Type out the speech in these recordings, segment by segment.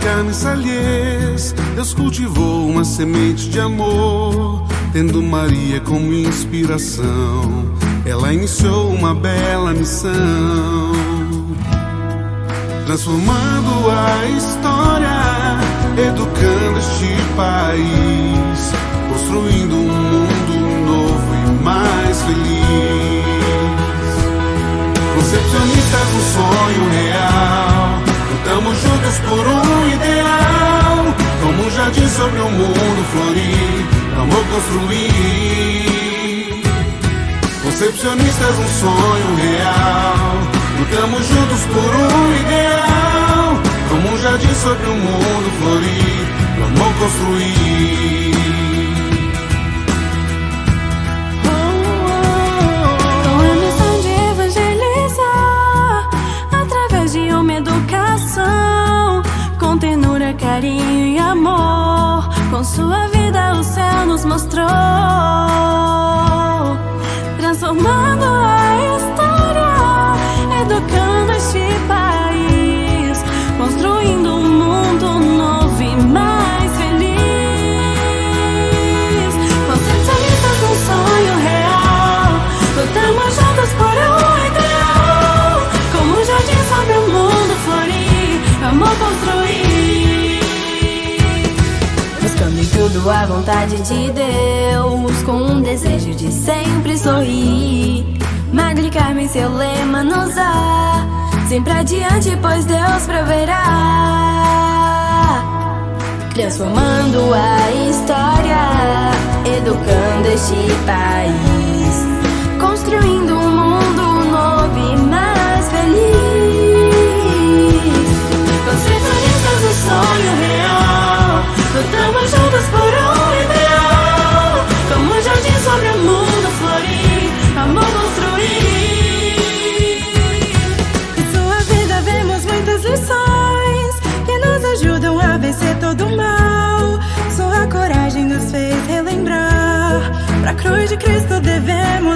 carnes alheias, Deus cultivou uma semente de amor, tendo Maria como inspiração. Ela iniciou uma bela missão, transformando a história, educando este país, construindo um mundo novo e mais feliz. Concepcionistas, sobre um mundo florir. Amor construir. Concepcionistas, um sonho real. Lutamos juntos por um ideal. Como um jardim sobre um mundo florir. Amor construir. Com a missão de evangelizar através de uma educação com ternura, carinho. Com sua vida o céu nos mostrou, transformando a tudo a vontade de Deus, com um desejo de sempre sorrir. Magli Carmen, seu lema nos dá, sempre adiante, pois Deus proverá transformando a história, educando este país, construindo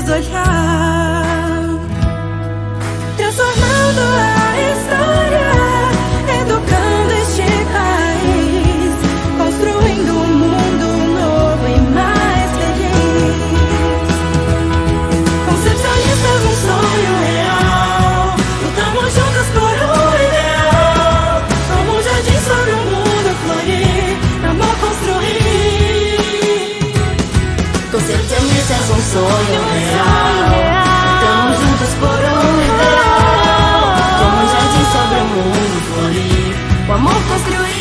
as I. построю